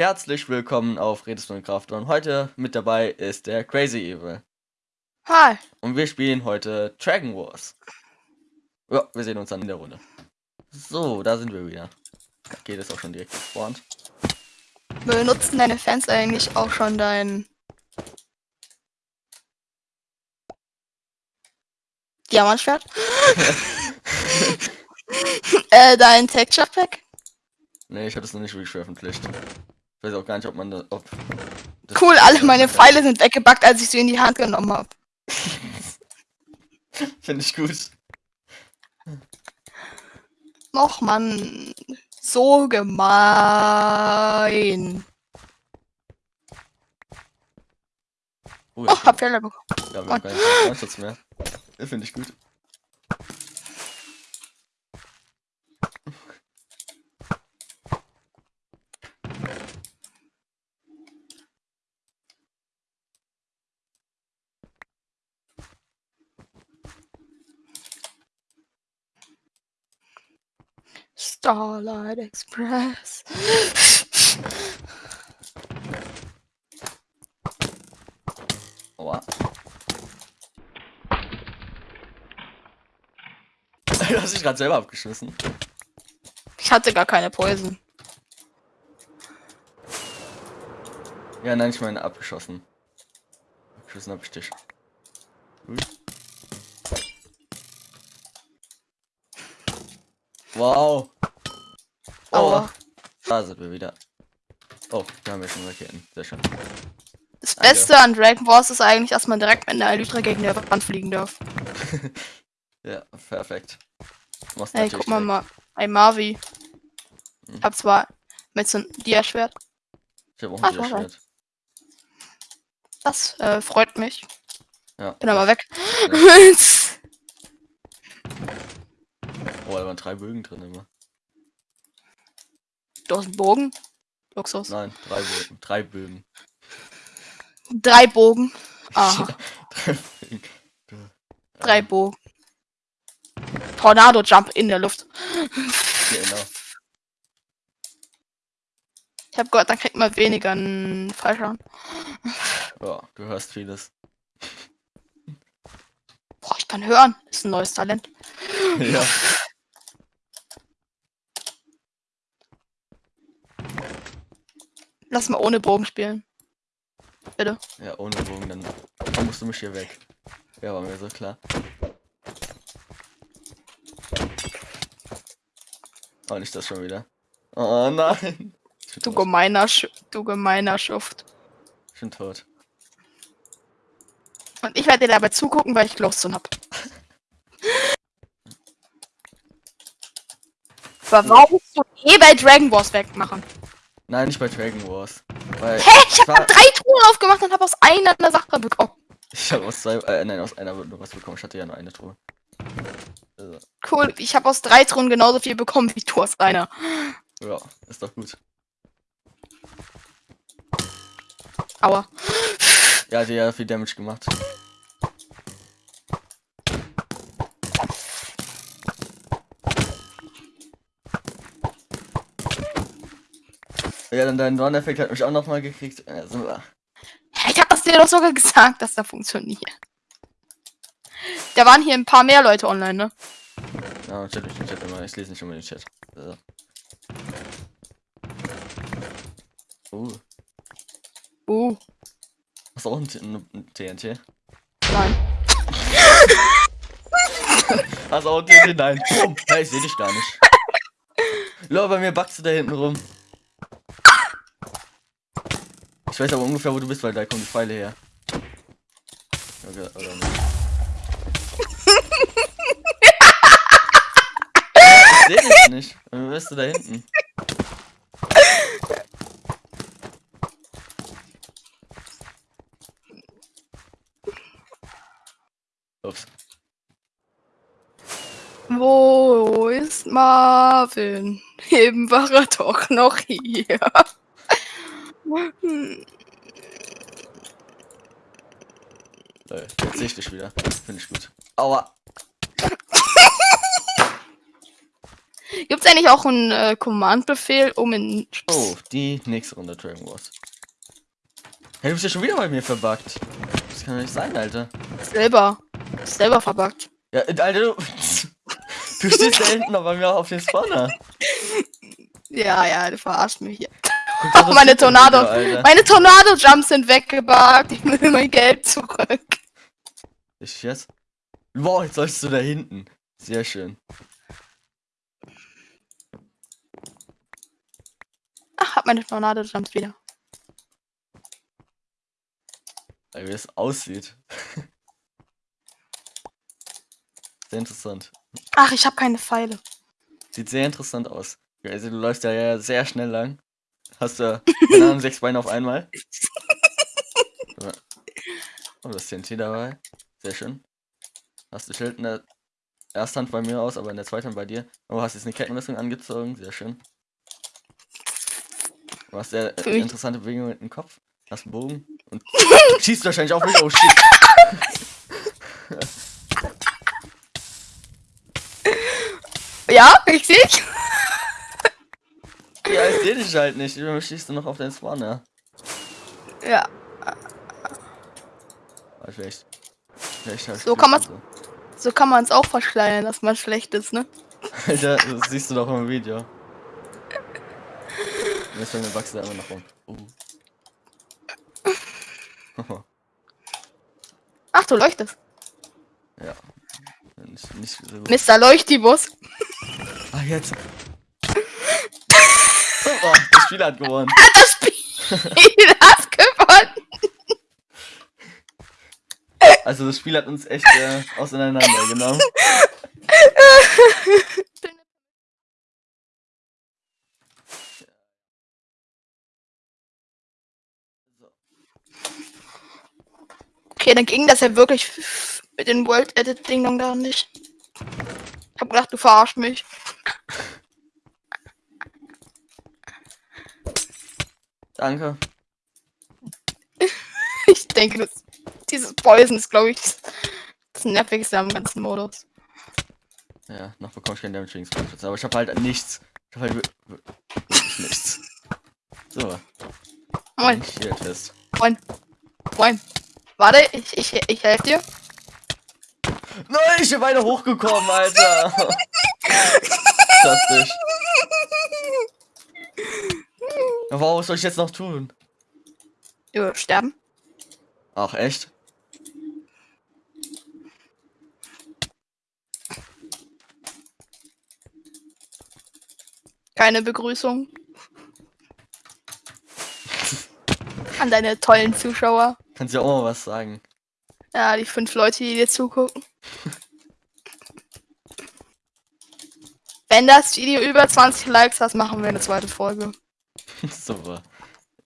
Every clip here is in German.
Herzlich willkommen auf Redest und Kraft und heute mit dabei ist der Crazy Evil. Hi. Und wir spielen heute Dragon Wars. Ja, wir sehen uns dann in der Runde. So, da sind wir wieder. Geht es auch schon direkt gespawnt. Benutzen deine Fans eigentlich auch schon dein Diamantschwert? äh, dein Texture Pack? Nee, ich habe das noch nicht wirklich veröffentlicht. Ich weiß auch gar nicht, ob man da. Ob das Cool, alle meine Pfeile sind weggebackt, als ich sie in die Hand genommen habe. Finde ich gut. Och man, so gemein. Oh, Oh, hab Fehler bekommen. ja, wir haben keinen Schutz mehr. Finde ich gut. Starlight Express. Aua. Du hast dich gerade selber abgeschossen. Ich hatte gar keine Poison. Ja, nein, ich meine abgeschossen. Abgeschossen hab ich dich. Gut. Wow. Oh, Aua. da sind wir wieder. Oh, da haben wir schon Raketen. Sehr schön. Das Danke. Beste an Dragon Wars ist eigentlich, dass man direkt mit einer Elytra gegen der Wand fliegen darf. Ja, perfekt. Machst Ey, natürlich guck mal mal. Ey, Marvi. Hm. Ich hab zwar mit so einem Dia-Schwert. Ich hab auch ein warte. Schwert. Das äh, freut mich. Ja. Bin aber weg. Oh, da waren drei Bögen drin immer. Du hast einen Bogen. Luxus. Nein, drei Bögen. Drei Bögen. Drei Bogen. Aha. drei Bögen. Drei Bogen. Tornado Jump in der Luft. Genau. Ich hab gehört, dann kriegt man weniger einen Fallschaden. Ja, du hörst vieles. Boah, ich kann hören. Ist ein neues Talent. ja. Lass mal ohne Bogen spielen. Bitte. Ja, ohne Bogen, dann, musst du mich hier weg. Ja, war mir so klar. Oh, nicht das schon wieder. Oh nein. Du gemeiner, Sch du gemeiner Schuft. Ich bin tot. Und ich werde dir dabei zugucken, weil ich Glowstone hab. Aber warum musst du eh bei Dragon Wars wegmachen? Nein, nicht bei Dragon Wars. Weil Hä? Ich hab war- drei Truhen aufgemacht und hab aus einer eine Sache bekommen. ich habe aus zwei, äh, nein, aus einer nur was bekommen. Ich hatte ja nur eine Truhe. Also, Cool, ich habe aus drei Truhen genauso viel bekommen wie du aus einer. ja, ist doch gut. Aua. Ja, hat ja viel Damage gemacht. Ja, dann dein Dorn-Effekt hat mich auch noch mal gekriegt. Also, Hä, Ich hab das dir doch sogar gesagt, dass das funktioniert. Da waren hier ein paar mehr Leute online, ne? ja, Chat, ich, Chat immer. Ich lese nicht immer den Chat. So. Uh, Uh, hast du auch ein, ein TNT? nein. Hast du auch ein TNT? Nein. Boom. Hey, ich seh dich gar nicht. Lol, bei mir backst du da hinten rum. Ich weiß aber ungefähr, wo du bist, weil da kommen die Pfeile her. Okay, oder nicht? ich seh dich nicht. Dann bist du da hinten. Ups. Wo ist Marvin? Eben war er doch noch hier. Lol, Jetzt sehe ich dich wieder. Finde ich gut. Aua. Gibt es eigentlich auch einen äh, Command-Befehl, um in. Oh, die nächste Runde Dragon Wars. Hey, du bist ja schon wieder bei mir verbuggt. Das kann doch nicht sein, Alter. Selber. Selber verbuggt. Ja, äh, Alter, du. Du stehst da hinten noch bei mir auf dem Spawner. Ja, ja, du verarschst mich hier. Oh, meine Tornado. Alter. Meine Tornado-Jumps sind weggebuggt. Ich will mein Geld zurück. Ich jetzt? Wow, jetzt sollst du da hinten. Sehr schön. Ach, hab meine Tornado-Jumps wieder. Weil wie es aussieht. Sehr interessant. Ach, ich habe keine Pfeile. Sieht sehr interessant aus. Also du läufst ja sehr schnell lang. Hast du, keine Ahnung, sechs Beine auf einmal. Oh, das TNT dabei. Sehr schön. Hast du Schild in der ersten Hand bei mir aus, aber in der zweiten Hand bei dir. Oh, hast jetzt eine Kettenrüstung angezogen. Sehr schön. Du hast sehr äh, interessante Bewegungen mit dem Kopf. Hast einen Bogen und schießt wahrscheinlich auf mich. Oh shit. Ja, richtig? Ja, ich seh dich halt nicht. Immer schießt du noch auf den Spawner. Ja. Vielleicht. Vielleicht hab ich So kann man's- und So kann man es auch verschleiern, dass man schlecht ist, ne? Alter, das siehst du doch im Video. Jetzt fällt mir Wachse da immer noch rum. Uh. Ach, du leuchtest. ja. Nicht, nicht so gut. Mr. Leuchtibus. Ah, jetzt. Spiel hat gewonnen. Das Spiel hat gewonnen. Also das Spiel hat uns echt äh, auseinandergenommen. Okay, dann ging das ja wirklich mit den World Edit Dingern da nicht. Ich hab gedacht, du verarsch mich. Danke. Ich denke, das, dieses Poison ist, glaube ich, das nervigste am ganzen Modus. Ja, noch bekomme ich keinen Damage wegen Spellschutz, aber ich habe halt nichts. Ich habe halt wir- wir- wirklich nichts. So, Moin, hier Test. moin, moin. Warte, ich, ich, ich helfe dir. Nein, ich bin beide hochgekommen, Alter. Fantastisch. Ja, wow, was soll ich jetzt noch tun? Du sterben. Ach, echt? Keine Begrüßung. An deine tollen Zuschauer. Kannst ja auch mal was sagen. Ja, die fünf Leute, die dir zugucken. Wenn das Video über 20 Likes hat, machen wir eine zweite Folge.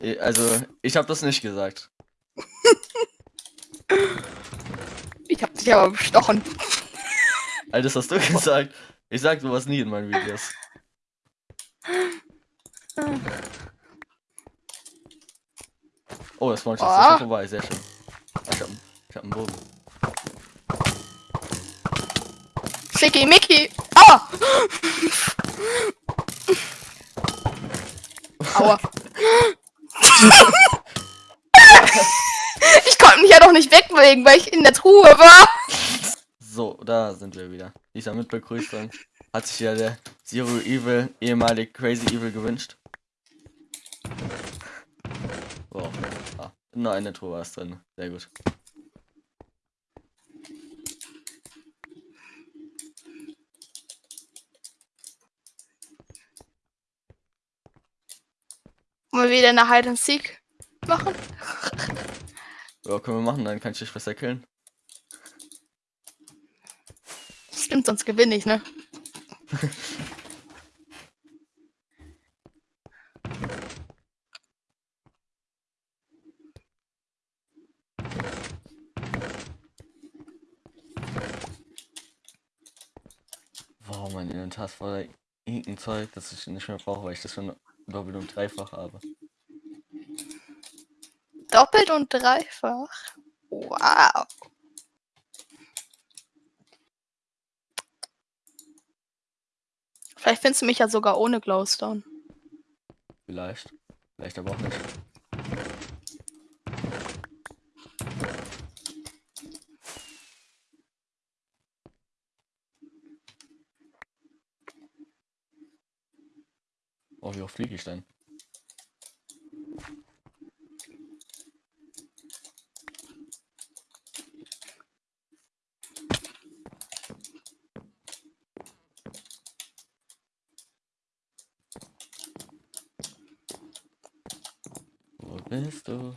Eh, Also, ich habe das nicht gesagt. Ich hab dich aber bestochen. All das hast du gesagt. Ich sag sowas nie in meinen Videos. Oh, das war schon Ah. vorbei, sehr schön. Ich hab, ich hab einen Bogen. Schicky Mickey. Aua! Aua. Ich konnte mich ja doch nicht wegbewegen, weil ich in der Truhe war. So, da sind wir wieder. Dieser Mitbegrüßung hat sich ja der Zero Evil, ehemalig Crazy Evil gewünscht. Wow. Ah, nur eine Truhe war es drin. Sehr gut. Wir wieder eine Hide and Seek machen? Ja, können wir machen, dann kann ich dich besser killen. Stimmt, sonst gewinne ich, ne? Wow, mein Inventar ist voller irgendein Zeug, das ich nicht mehr brauche, weil ich das schon doppelt und dreifach habe. Doppelt und dreifach. Wow. Vielleicht findest du mich ja sogar ohne Glowstone. Vielleicht. Vielleicht aber auch nicht. Oh, wie hoch fliege ich denn? Wo bist du?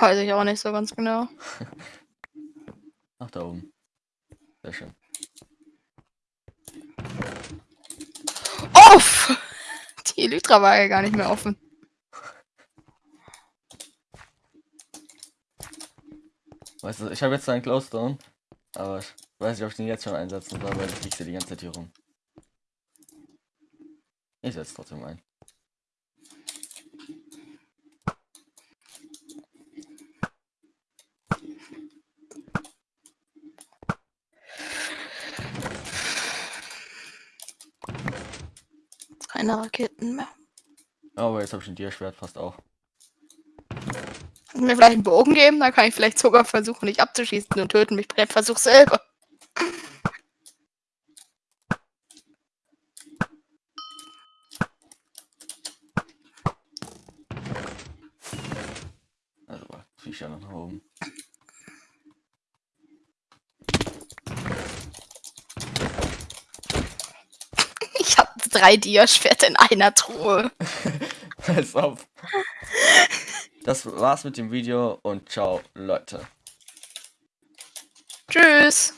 Weiß ich auch nicht so ganz genau. Ach, da oben. Sehr schön. Uff! Die Elytra war ja gar nicht mehr offen. Weißt du, ich habe jetzt einen Glowstone, aber ich weiß nicht, ob ich den jetzt schon einsetzen soll, weil ich liege hier die ganze Zeit hier rum. Ich setze trotzdem ein. Keine Raketen mehr. Aber jetzt habe ich ein Tierschwert fast auch. Kannst du mir vielleicht einen Bogen geben? Dann kann ich vielleicht sogar versuchen, dich abzuschießen und töten mich bei dem Versuch selber. drei Diaschwerter in einer Truhe. Pass auf. Das war's mit dem Video und ciao, Leute. Tschüss.